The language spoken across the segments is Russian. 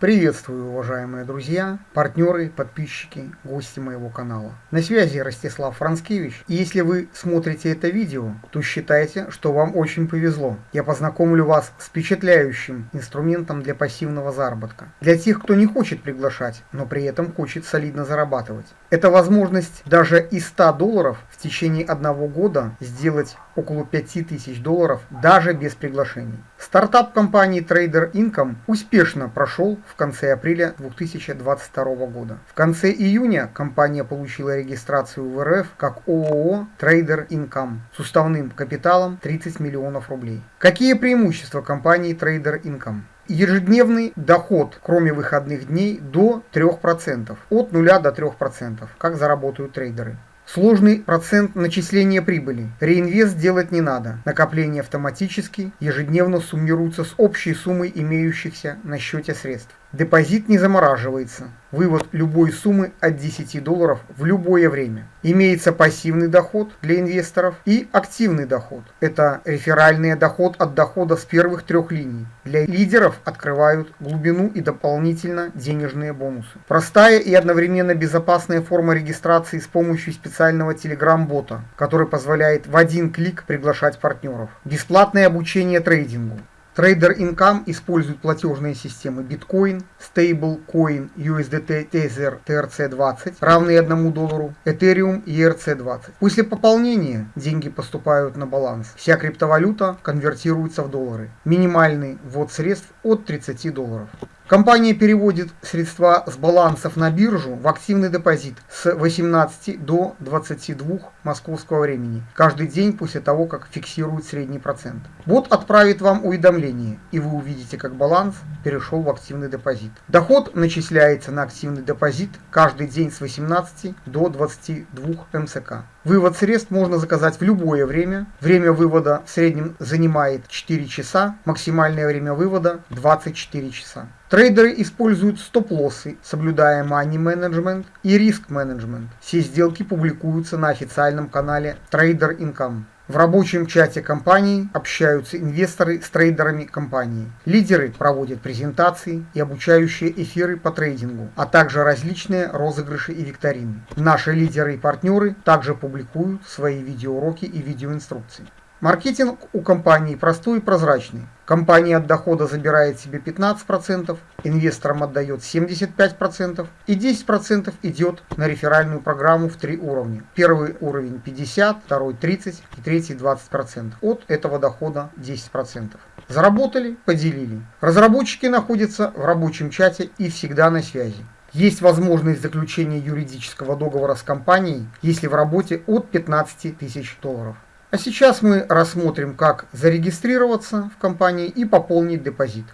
Приветствую, уважаемые друзья, партнеры, подписчики, гости моего канала. На связи Ростислав Францкевич, и если вы смотрите это видео, то считайте, что вам очень повезло. Я познакомлю вас с впечатляющим инструментом для пассивного заработка. Для тех, кто не хочет приглашать, но при этом хочет солидно зарабатывать. Это возможность даже из 100 долларов в течение одного года сделать около 5000 долларов даже без приглашений. Стартап компании Trader Income успешно прошел в конце апреля 2022 года. В конце июня компания получила регистрацию в РФ как ООО Trader Income с уставным капиталом 30 миллионов рублей. Какие преимущества компании Trader Income? ежедневный доход, кроме выходных дней, до 3%. От 0 до 3%, как заработают трейдеры. Сложный процент начисления прибыли. Реинвест делать не надо. Накопление автоматически ежедневно суммируется с общей суммой имеющихся на счете средств. Депозит не замораживается. Вывод любой суммы от 10 долларов в любое время. Имеется пассивный доход для инвесторов и активный доход. Это реферальный доход от дохода с первых трех линий. Для лидеров открывают глубину и дополнительно денежные бонусы. Простая и одновременно безопасная форма регистрации с помощью специального телеграм-бота, который позволяет в один клик приглашать партнеров. Бесплатное обучение трейдингу. Trader Income использует платежные системы Bitcoin, Stablecoin, USDT Tether TRC20, равные 1 доллару, Ethereum и ERC20. После пополнения деньги поступают на баланс. Вся криптовалюта конвертируется в доллары. Минимальный ввод средств от 30 долларов. Компания переводит средства с балансов на биржу в активный депозит с 18 до 22 московского времени, каждый день после того, как фиксирует средний процент. Бот отправит вам уведомление, и вы увидите, как баланс перешел в активный депозит. Доход начисляется на активный депозит каждый день с 18 до 22 МСК. Вывод средств можно заказать в любое время. Время вывода в среднем занимает 4 часа, максимальное время вывода 24 часа. Трейдеры используют стоп-лоссы, соблюдая money management и риск менеджмент. Все сделки публикуются на официальном канале Trader Income. В рабочем чате компании общаются инвесторы с трейдерами компании. Лидеры проводят презентации и обучающие эфиры по трейдингу, а также различные розыгрыши и викторины. Наши лидеры и партнеры также публикуют свои видеоуроки и видеоинструкции. Маркетинг у компании простой и прозрачный. Компания от дохода забирает себе 15%, инвесторам отдает 75% и 10% идет на реферальную программу в три уровня. Первый уровень 50, второй 30 и третий 20%. От этого дохода 10%. Заработали, поделили. Разработчики находятся в рабочем чате и всегда на связи. Есть возможность заключения юридического договора с компанией, если в работе от 15 тысяч долларов. А сейчас мы рассмотрим, как зарегистрироваться в компании и пополнить депозит.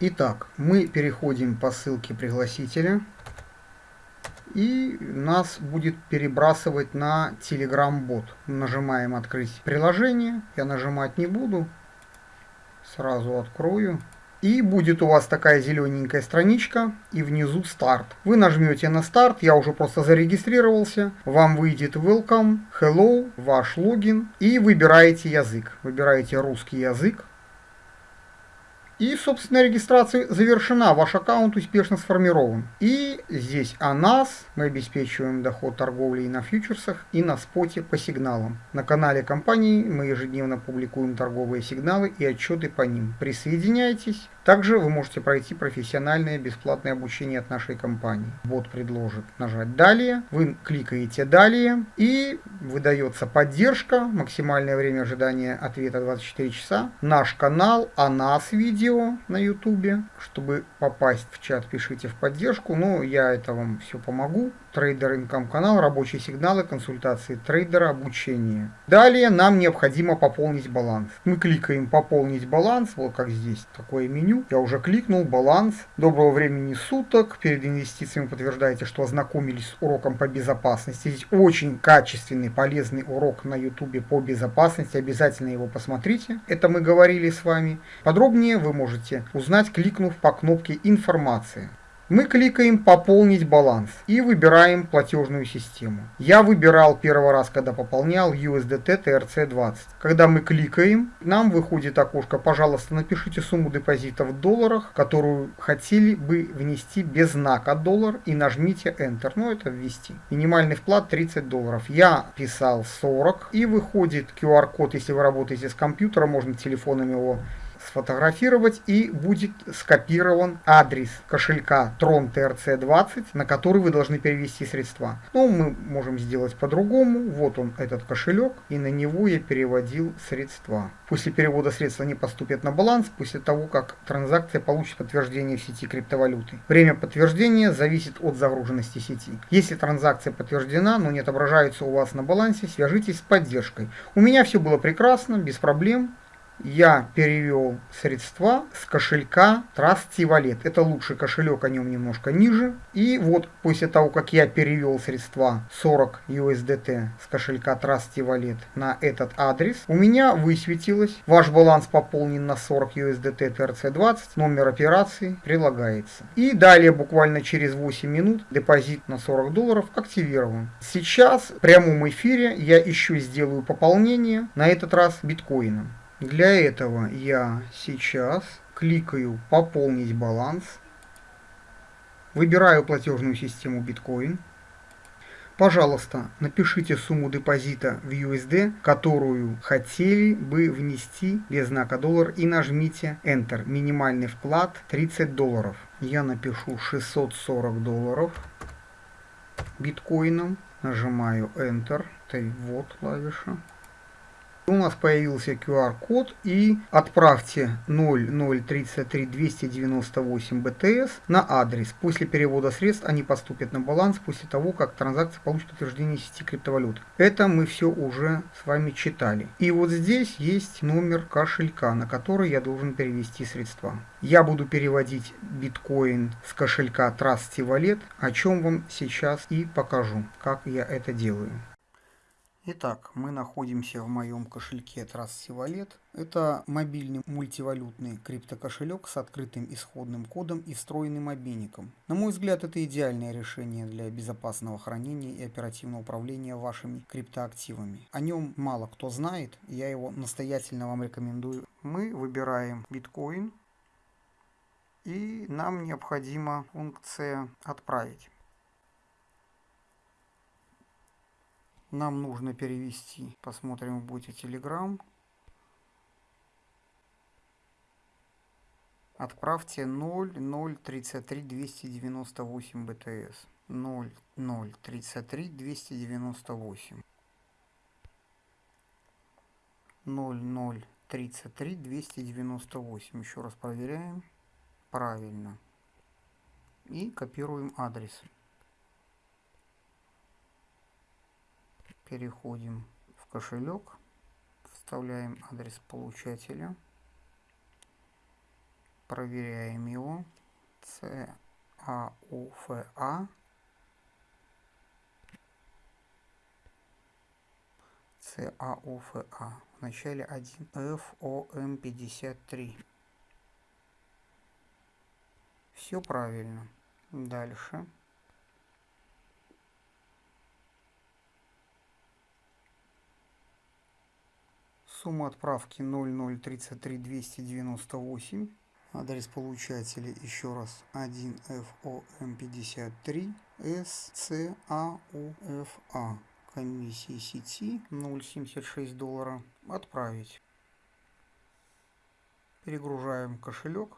Итак, мы переходим по ссылке пригласителя. И нас будет перебрасывать на Telegram-бот. Нажимаем «Открыть приложение». Я нажимать не буду. Сразу открою. И будет у вас такая зелененькая страничка и внизу старт. Вы нажмете на старт, я уже просто зарегистрировался. Вам выйдет welcome, hello, ваш логин и выбираете язык. Выбираете русский язык. И, собственно, регистрация завершена, ваш аккаунт успешно сформирован. И здесь о нас, мы обеспечиваем доход торговли и на фьючерсах, и на споте по сигналам. На канале компании мы ежедневно публикуем торговые сигналы и отчеты по ним. Присоединяйтесь. Также вы можете пройти профессиональное бесплатное обучение от нашей компании. Бот предложит нажать «Далее», вы кликаете «Далее» и выдается поддержка, максимальное время ожидания ответа 24 часа, наш канал, о нас видео на YouTube. Чтобы попасть в чат, пишите в поддержку, но я это вам все помогу. Трейдер Инком канал, рабочие сигналы, консультации трейдера, обучение. Далее нам необходимо пополнить баланс. Мы кликаем «Пополнить баланс», вот как здесь такое меню. Я уже кликнул «Баланс». Доброго времени суток. Перед инвестициями подтверждаете, что ознакомились с уроком по безопасности. Здесь очень качественный, полезный урок на YouTube по безопасности. Обязательно его посмотрите. Это мы говорили с вами. Подробнее вы можете узнать, кликнув по кнопке «Информация». Мы кликаем «Пополнить баланс» и выбираем платежную систему. Я выбирал первый раз, когда пополнял USDT TRC20. Когда мы кликаем, нам выходит окошко «Пожалуйста, напишите сумму депозита в долларах, которую хотели бы внести без знака доллар и нажмите Enter». Ну, это ввести. Минимальный вклад 30 долларов. Я писал 40 и выходит QR-код, если вы работаете с компьютером, можно телефоном его сфотографировать и будет скопирован адрес кошелька Tron TRC20, на который вы должны перевести средства. Ну, мы можем сделать по-другому. Вот он, этот кошелек, и на него я переводил средства. После перевода средств они поступят на баланс после того, как транзакция получит подтверждение в сети криптовалюты. Время подтверждения зависит от загруженности сети. Если транзакция подтверждена, но не отображается у вас на балансе, свяжитесь с поддержкой. У меня все было прекрасно, без проблем я перевел средства с кошелька Trusty Wallet. Это лучший кошелек, о нем немножко ниже. И вот после того, как я перевел средства 40 USDT с кошелька Trusty Wallet на этот адрес, у меня высветилось, ваш баланс пополнен на 40 USDT TRC20, номер операции прилагается. И далее, буквально через 8 минут, депозит на 40 долларов активирован. Сейчас в прямом эфире я еще сделаю пополнение, на этот раз биткоином. Для этого я сейчас кликаю «Пополнить баланс», выбираю платежную систему биткоин. Пожалуйста, напишите сумму депозита в USD, которую хотели бы внести без знака доллар и нажмите Enter. Минимальный вклад 30 долларов. Я напишу 640 долларов биткоином. Нажимаю Enter. Вот клавиша у нас появился QR-код и отправьте 0033 298 BTS на адрес. После перевода средств они поступят на баланс после того, как транзакция получит утверждение сети криптовалют. Это мы все уже с вами читали. И вот здесь есть номер кошелька, на который я должен перевести средства. Я буду переводить биткоин с кошелька Trusty Wallet, о чем вам сейчас и покажу, как я это делаю. Итак, мы находимся в моем кошельке Trust Wallet. Это мобильный мультивалютный криптокошелек с открытым исходным кодом и встроенным обменником. На мой взгляд, это идеальное решение для безопасного хранения и оперативного управления вашими криптоактивами. О нем мало кто знает, я его настоятельно вам рекомендую. Мы выбираем биткоин и нам необходима функция «Отправить». Нам нужно перевести, посмотрим в боте Telegram. Отправьте 0033 298 BTS. 0033 298. 0033 298. Еще раз проверяем. Правильно. И копируем адрес. Переходим в кошелек, вставляем адрес получателя, проверяем его, CAUFA, CAUFA, в начале 1 FOM53. Все правильно. Дальше. Сумма отправки 0033 298. Адрес получателя еще раз 1FOM53 SCAUFA. Комиссии сети 0,76 доллара. Отправить. Перегружаем кошелек.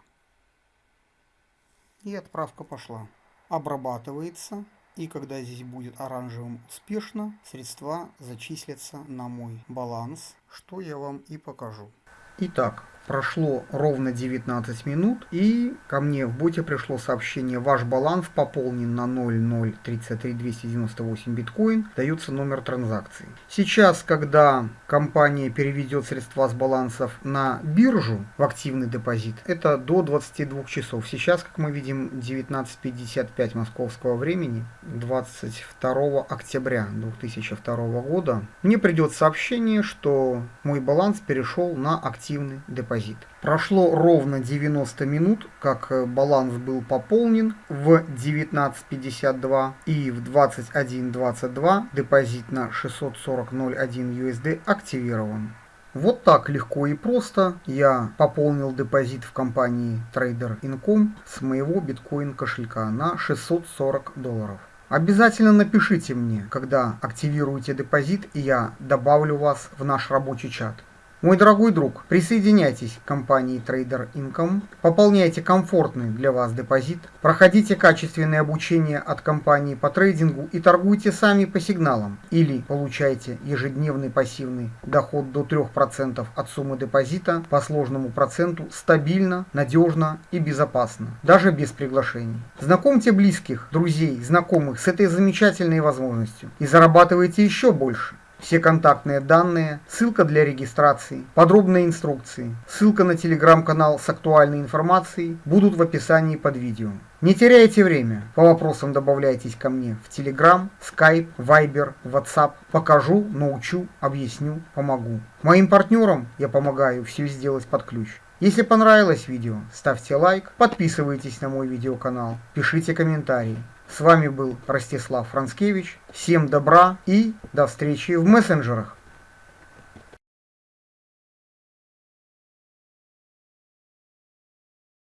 И отправка пошла. Обрабатывается. И когда здесь будет оранжевым успешно, средства зачислятся на мой баланс, что я вам и покажу. Итак, Прошло ровно 19 минут и ко мне в боте пришло сообщение «Ваш баланс пополнен на 0,033 298 биткоин, дается номер транзакции». Сейчас, когда компания переведет средства с балансов на биржу в активный депозит, это до 22 часов. Сейчас, как мы видим, 19.55 московского времени, 22 октября 2002 года, мне придет сообщение, что мой баланс перешел на активный депозит депозит. Прошло ровно 90 минут, как э, баланс был пополнен в 19.52 и в 21.22 депозит на 640.01 USD активирован. Вот так легко и просто я пополнил депозит в компании Trader Income с моего биткоин кошелька на 640 долларов. Обязательно напишите мне, когда активируете депозит, и я добавлю вас в наш рабочий чат. Мой дорогой друг, присоединяйтесь к компании Trader Income, пополняйте комфортный для вас депозит, проходите качественное обучение от компании по трейдингу и торгуйте сами по сигналам или получайте ежедневный пассивный доход до 3% от суммы депозита по сложному проценту стабильно, надежно и безопасно, даже без приглашений. Знакомьте близких, друзей, знакомых с этой замечательной возможностью и зарабатывайте еще больше. Все контактные данные, ссылка для регистрации, подробные инструкции, ссылка на телеграм-канал с актуальной информацией будут в описании под видео. Не теряйте время, по вопросам добавляйтесь ко мне в Telegram, Skype, Viber, WhatsApp. Покажу, научу, объясню, помогу. Моим партнерам я помогаю все сделать под ключ. Если понравилось видео, ставьте лайк, подписывайтесь на мой видеоканал, пишите комментарии. С вами был Ростислав Францкевич. Всем добра и до встречи в мессенджерах.